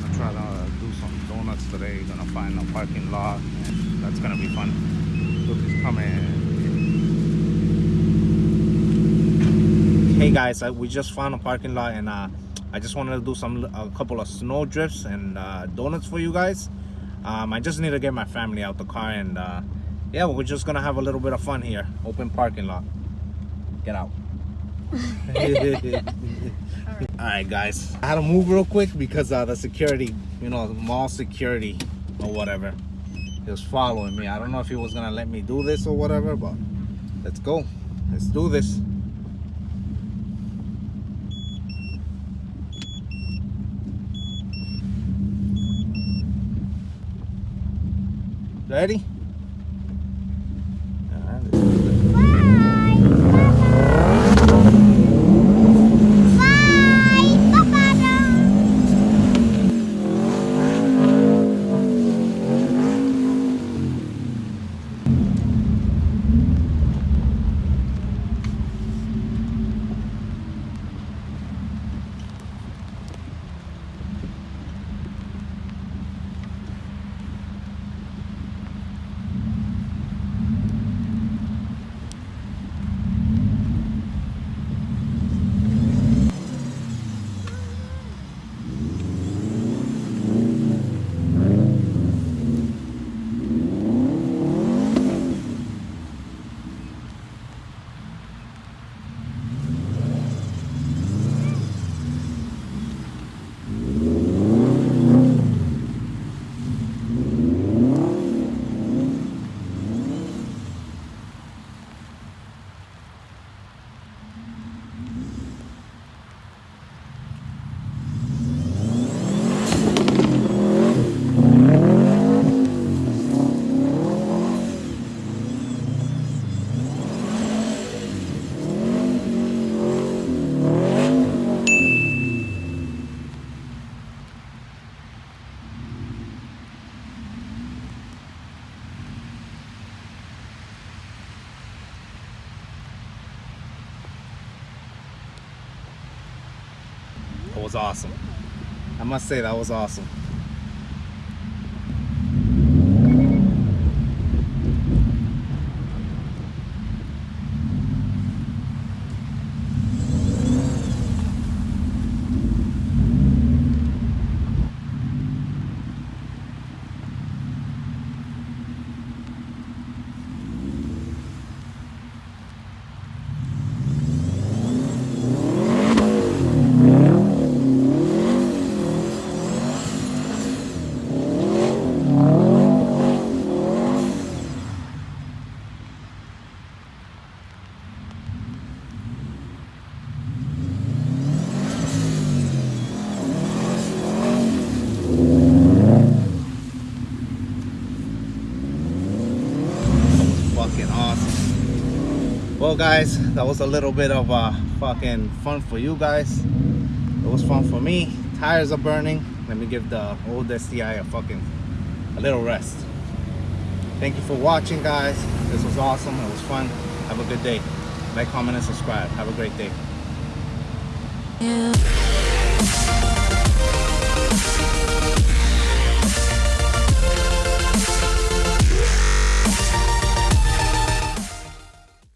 gonna try to do some donuts today. Gonna find a parking lot, and that's gonna be fun. Look, he's coming. Hey guys, we just found a parking lot, and uh, I just wanted to do some a couple of snow drifts and uh, donuts for you guys. Um, I just need to get my family out the car, and uh, yeah, we're just gonna have a little bit of fun here. Open parking lot. Get out. all right guys. I had to move real quick because uh the security you know mall security or whatever. He was following me. I don't know if he was gonna let me do this or whatever but let's go. Let's do this. Ready was awesome. I must say that was awesome. fucking awesome. Well, guys, that was a little bit of uh, fucking fun for you guys. It was fun for me. Tires are burning. Let me give the old STI a fucking a little rest. Thank you for watching, guys. This was awesome. It was fun. Have a good day. Like, comment, and subscribe. Have a great day. Yeah.